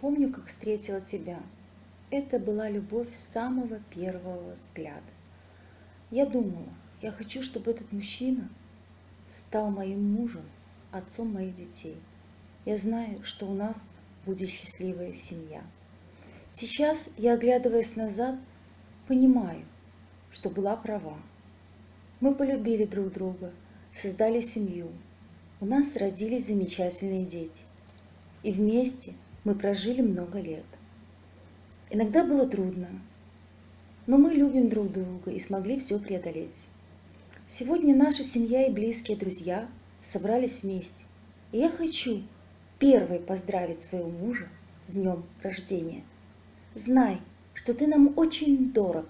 помню, как встретила тебя. Это была любовь с самого первого взгляда. Я думала, я хочу, чтобы этот мужчина стал моим мужем, отцом моих детей. Я знаю, что у нас будет счастливая семья. Сейчас я, оглядываясь назад, понимаю, что была права. Мы полюбили друг друга, создали семью. У нас родились замечательные дети. И вместе мы прожили много лет. Иногда было трудно, но мы любим друг друга и смогли все преодолеть. Сегодня наша семья и близкие друзья собрались вместе. И я хочу первой поздравить своего мужа с днем рождения. Знай, что ты нам очень дорог.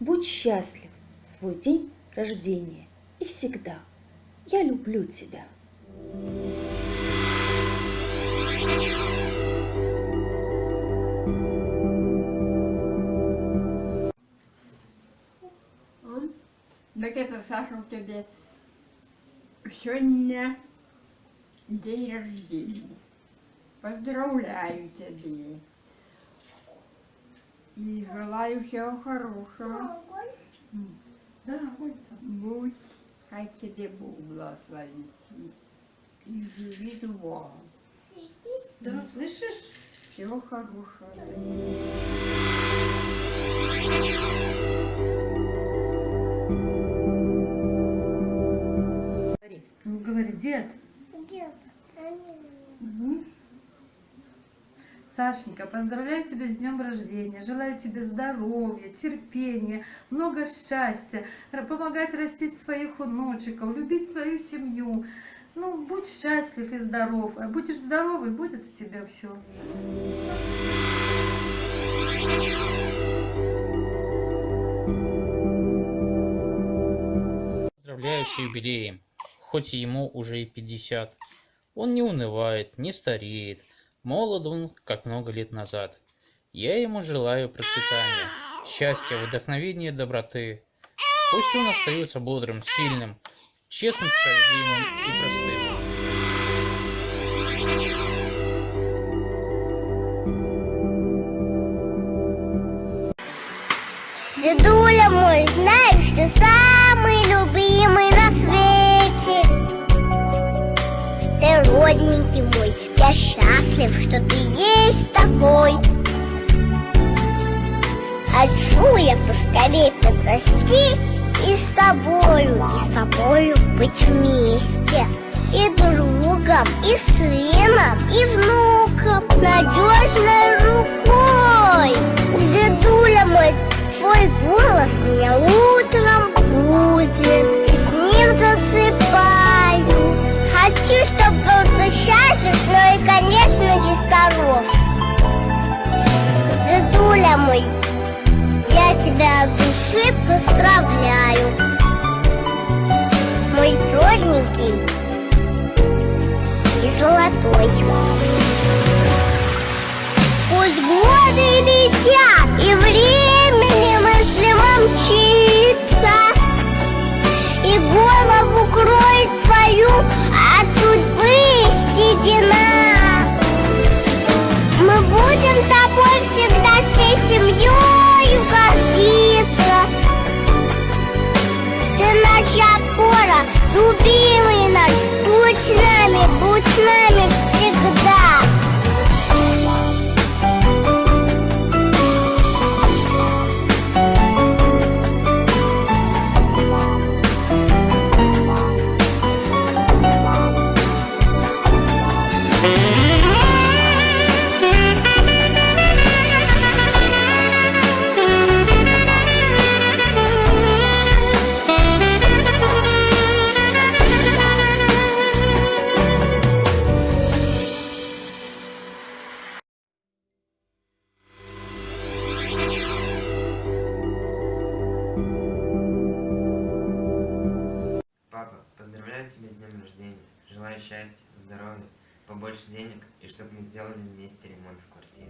Будь счастлив в свой день рождения и всегда. Я люблю тебя. Так это, Саша, у тебя сегодня день рождения. Поздравляю тебя. И желаю всего хорошего. Да. Будь, хай тебе Бог благословит. И живи долго. Да, слышишь? Всего хорошего. Дед. Мгм. Сашенька, поздравляю тебя с днем рождения, желаю тебе здоровья, терпения, много счастья, помогать растить своих внучиков, любить свою семью. Ну, будь счастлив и здоров. А будешь здоровый, будет у тебя все. Поздравляю с юбилеем, хоть ему уже и 50. Он не унывает, не стареет, молод он, как много лет назад. Я ему желаю процветания, счастья, вдохновения, доброты. Пусть он остается бодрым, сильным, честным, справедливым и простым. Дедуля мой, родненький мой, я счастлив, что ты есть такой. Хочу я поскорей подрасти и с тобою, и с тобою быть вместе. И другом, и сыном, и внуком, надежной рукой. Дедуля мой, твой голос меня утром будет, Дедуля мой, я тебя от души поздравляю. Мой родненький и золотой. Пусть годы летят, и времени с днем рождения. Желаю счастья, здоровья, побольше денег и чтобы мы сделали вместе ремонт в квартире.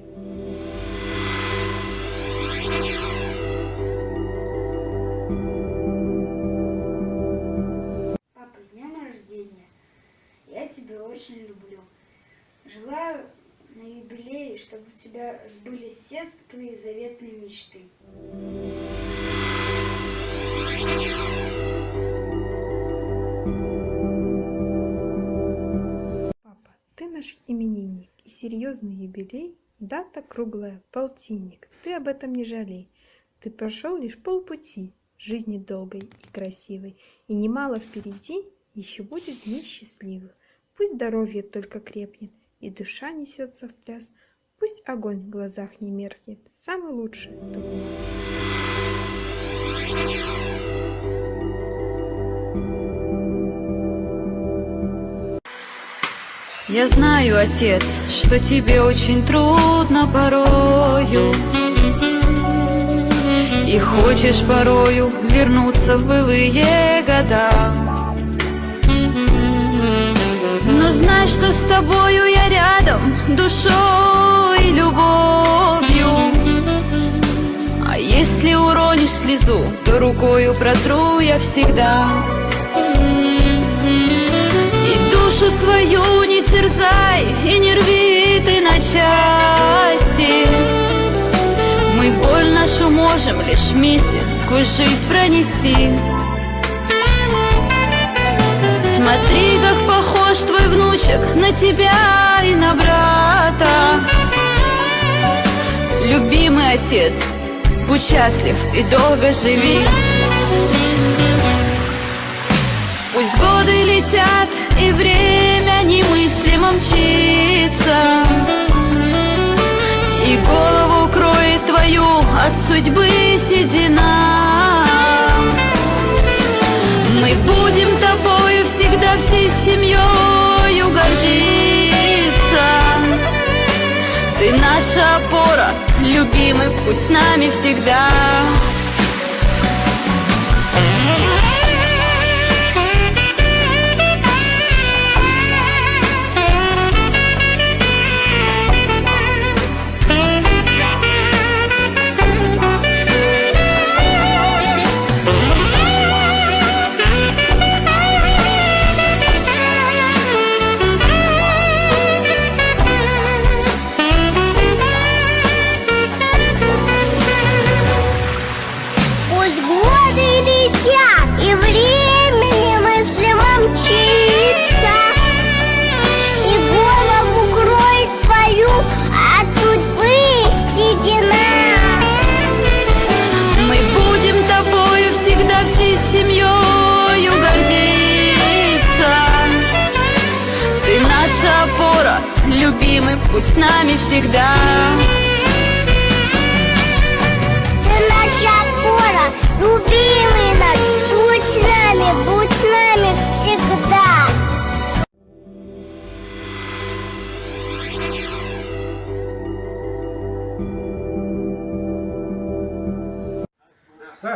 Папа, с днем рождения! Я тебя очень люблю. Желаю на юбилее, чтобы у тебя сбылись все твои заветные мечты. Серьезный юбилей, дата круглая, полтинник, ты об этом не жалей. Ты прошел лишь полпути, жизни долгой и красивой, и немало впереди еще будет дней счастливых. Пусть здоровье только крепнет, и душа несется в пляс, пусть огонь в глазах не меркнет, самый лучший ты у нас. Я знаю, отец, что тебе очень трудно порою. И хочешь порою вернуться в былые года. Но знай, что с тобою я рядом душой и любовью. А если уронишь слезу, то рукою протру я всегда. И душу свою не терзай, и не рви ты на части. Мы боль нашу можем лишь вместе сквозь жизнь пронести. Смотри, как похож твой внучек на тебя и на брата. Любимый отец, будь счастлив и долго живи. Пусть годы летят, и время немыслимо мчится, И голову кроет твою от судьбы седина. Мы будем тобою всегда всей семьей гордиться. Ты наша опора, любимый, будь с нами всегда. Пусть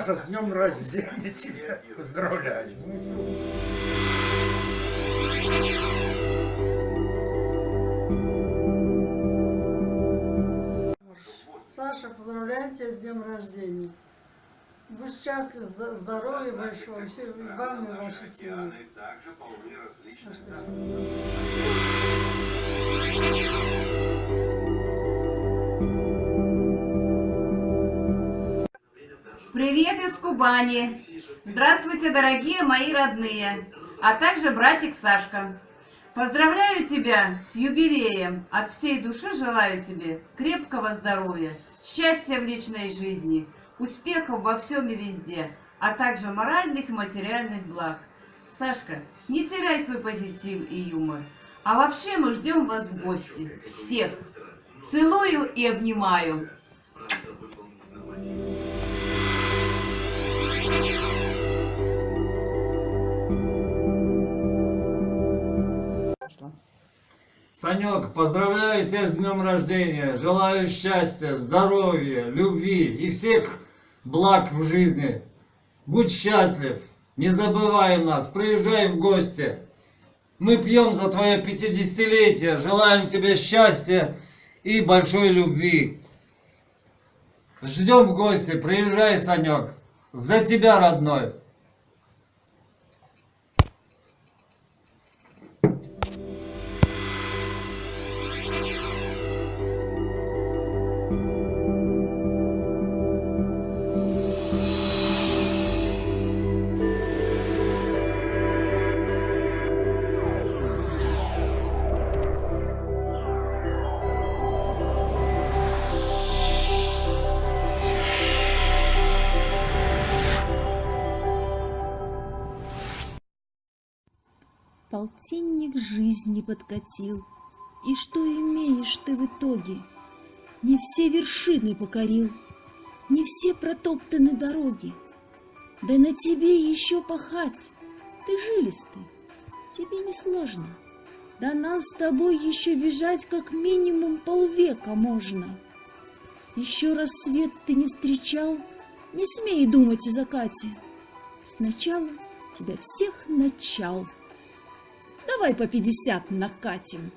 Саша, с днем рождения тебя поздравляю. Ну. Саша, поздравляем тебя с днем рождения. Будь счастлив, здоровья большого, все и вам и вашей семье. Ну что Привет из Кубани! Здравствуйте, дорогие мои родные, а также братик Сашка. Поздравляю тебя с юбилеем. От всей души желаю тебе крепкого здоровья, счастья в личной жизни, успехов во всем и везде, а также моральных и материальных благ. Сашка, не теряй свой позитив и юмор. А вообще мы ждем вас в гости. Всех. Целую и обнимаю. Санек, поздравляю тебя с днем рождения. Желаю счастья, здоровья, любви и всех благ в жизни. Будь счастлив, не забывай нас, приезжай в гости. Мы пьем за твое пятидесятилетие, желаем тебе счастья и большой любви. Ждем в гости, приезжай, Санек. За тебя, родной. Полтинник жизни подкатил. И что имеешь ты в итоге? Не все вершины покорил, не все протоптаны дороги. Да на тебе еще пахать, ты жилистый, тебе не сложно. Да нам с тобой еще бежать как минимум полвека можно. Еще раз свет ты не встречал, не смей думать о закате. Сначала тебя всех начал. Давай по пятьдесят накатим.